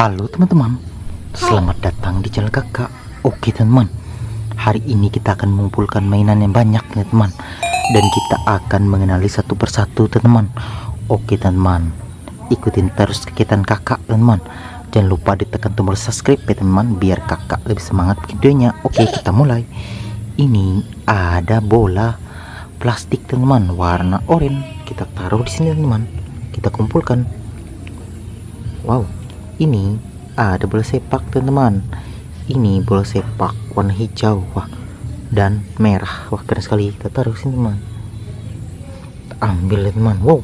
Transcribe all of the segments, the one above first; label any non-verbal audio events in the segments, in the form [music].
Halo teman-teman. Selamat datang di channel kakak Oke teman Hari ini kita akan mengumpulkan mainan yang banyak ya teman Dan kita akan mengenali satu persatu teman Oke teman Ikutin terus kegiatan kakak teman Jangan lupa ditekan tombol subscribe ya teman Biar kakak lebih semangat videonya. Oke kita mulai. Ini ada bola plastik teman Warna oranye. Kita taruh di sini teman Kita kumpulkan. Wow ini ada bola sepak teman-teman. Ini bola sepak warna hijau wah dan merah. Wah keren sekali. Kita taruh sini teman. Ambil teman. Wow.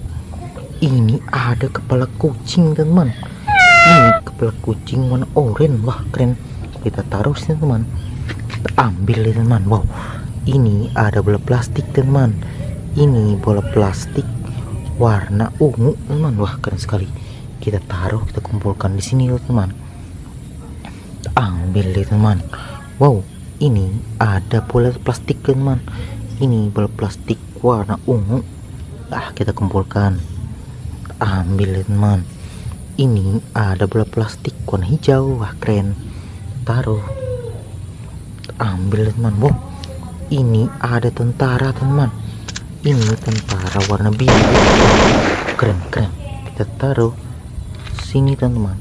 Ini ada kepala kucing teman. Ini kepala kucing warna oranye. Wah keren. Kita taruh sini teman. Kita ambil teman. Wow. Ini ada bola plastik teman. Ini bola plastik warna ungu teman. Wah keren sekali kita taruh kita kumpulkan di sini teman. Ambil deh teman. Wow ini ada bola plastik teman. Ini bola plastik warna ungu. Ah kita kumpulkan. Ambil deh teman. Ini ada bola plastik warna hijau. Wah keren. Taruh. Ambil deh teman. Wow ini ada tentara teman. Ini tentara warna biru. Keren keren. Kita taruh sini teman-teman.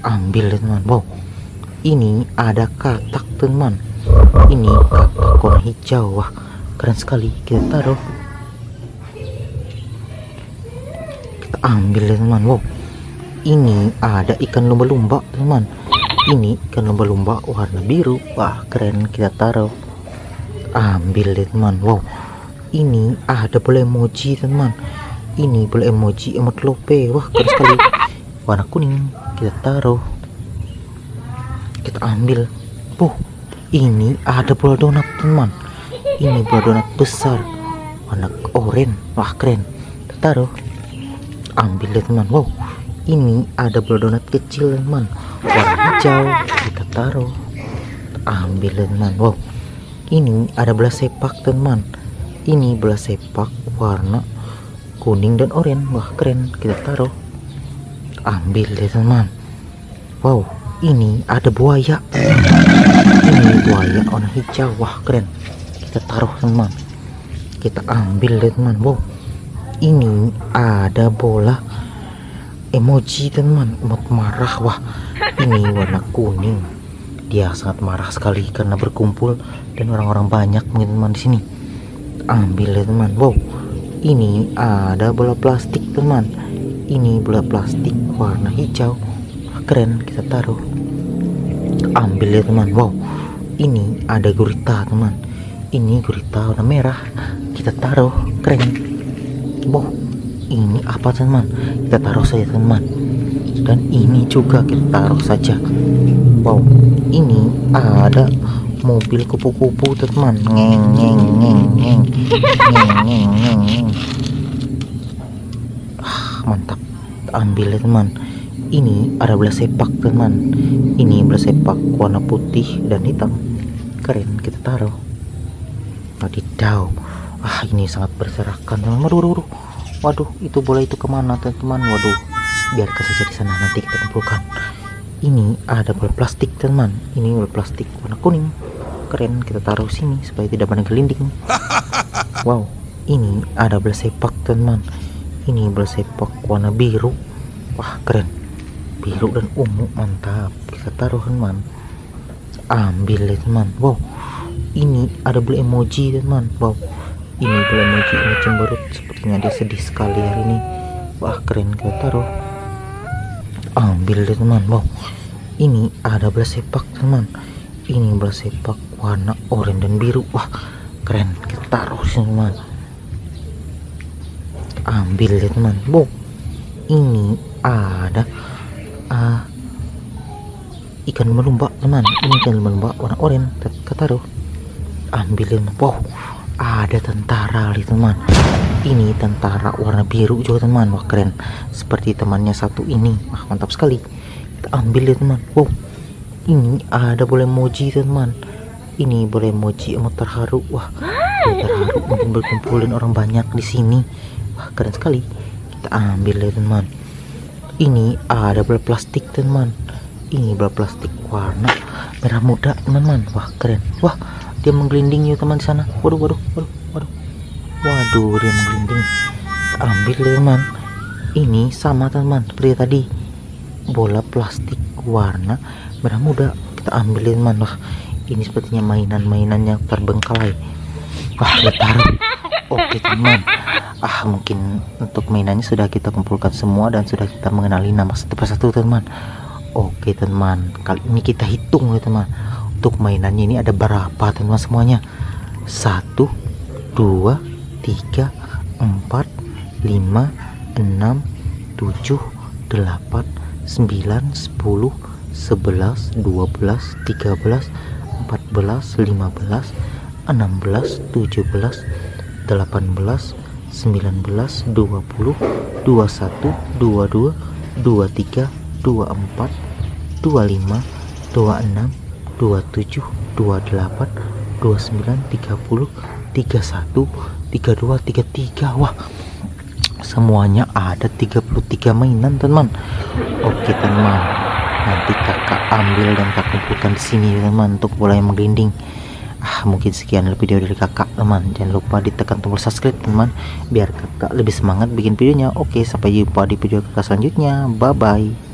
Ambil teman. Wow. Ini ada katak teman. Ini katak warna hijau. Wah keren sekali. Kita taruh. Kita ambil teman. Wow. Ini ada ikan lumba-lumba teman. Ini ikan lumba-lumba warna biru. Wah keren. Kita taruh. Ambil teman. Wow. Ini ada boleh emoji teman. Ini boleh emoji emot lope wah keren sekali warna kuning. Kita taruh. Kita ambil. Puh, ini ada bola donat teman. Ini bola donat besar. Warna oranye. Wah keren. Kita taruh. Ambil deh teman. Wow ini ada bola donat kecil teman. Warna hijau. Kita taruh. Ambil deh teman. Wow ini ada bola sepak teman. Ini bola sepak warna kuning dan oranye. Wah keren. Kita taruh ambil deh teman wow ini ada buaya. Ini buaya warna hijau. Wah keren. Kita taruh teman kita ambil deh teman wow ini ada bola emoji teman emot marah. Wah ini warna kuning. Dia sangat marah sekali karena berkumpul dan orang-orang banyak mungkin teman di sini. Ambil deh teman wow ini ada bola plastik teman ini bola plastik warna hijau. Keren kita taruh. Ambil ya teman. Wow ini ada gurita teman. Ini gurita warna merah. Kita taruh keren. Wow ini apa teman? Kita taruh saja teman. Dan ini juga kita taruh saja. Wow ini ada mobil kupu-kupu teman. Ngeng ngeng ngeng ngeng. Ngeng ngeng ngeng mantap. Ambil ya teman. Ini ada bola sepak teman. Ini bola sepak warna putih dan hitam. Keren kita taruh. Wadidaw. Ah ini sangat berserakan teman. Waduh, waduh, waduh itu bola itu ke mana teman-teman waduh biarkan saja di sana. Nanti kita kumpulkan. Ini ada bola plastik teman. Ini bola plastik warna kuning. Keren kita taruh sini supaya tidak banyak gelinding. [laughs] Wow ini ada bola sepak teman ini bola sepak warna biru. Wah keren. Biru dan ungu mantap. Kita taruh teman ambil deh teman wow. Ini ada beli emoji teman wow. Ini beli emoji ini cemberut. Sepertinya dia sedih sekali hari ini. Wah keren. Kita taruh. Ambil deh teman wow. Ini ada bola sepak teman ini bola sepak warna oranye dan biru. Wah keren. Kita taruh sini teman ambil deh teman. Wow ini ada uh, ikan lumba teman. Ini ikan lumba warna oranye taruh ambilin wow ada tentara nih teman. Ini tentara warna biru juga teman. Wah keren. Seperti temannya satu ini. Wah mantap sekali. Kita ambil ya teman. Wow ini ada boleh emoji teman. Ini boleh emoji emot terharu. Wah terharu mungkin berkumpulin orang banyak di sini wah keren sekali. Kita ambil ya teman ini ada bola plastik teman ini bola plastik warna merah muda teman-teman. Wah keren. Wah dia menggelinding yuk teman di sana. Waduh waduh waduh waduh. Waduh dia menggelinding. Kita ambil teman. Ini sama teman seperti tadi. Bola plastik warna merah muda. Kita ambil teman. Wah ini sepertinya mainan-mainan yang terbengkalai. Wah kita taruh. Oke teman ah mungkin untuk mainannya sudah kita kumpulkan semua dan sudah kita mengenali nama satu persatu teman. Oke teman. Kali ini kita hitung ya teman. Untuk mainannya ini ada berapa teman semuanya? Satu dua tiga empat lima enam tujuh delapan sembilan sepuluh sebelas dua belas tiga belas empat belas lima belas enam belas tujuh belas delapan belas sembilan belas dua puluh dua satu dua dua dua tiga 24 25 26 27 28 29 30 31 32 33 wah semuanya ada 33 mainan teman. Oke teman nanti kakak ambil dan kakak kumpulkan di sini teman untuk bola yang menggelinding ah mungkin sekian video dari kakak teman. Jangan lupa ditekan tombol subscribe teman biar kakak lebih semangat bikin videonya. Oke sampai jumpa di video kakak selanjutnya. Bye bye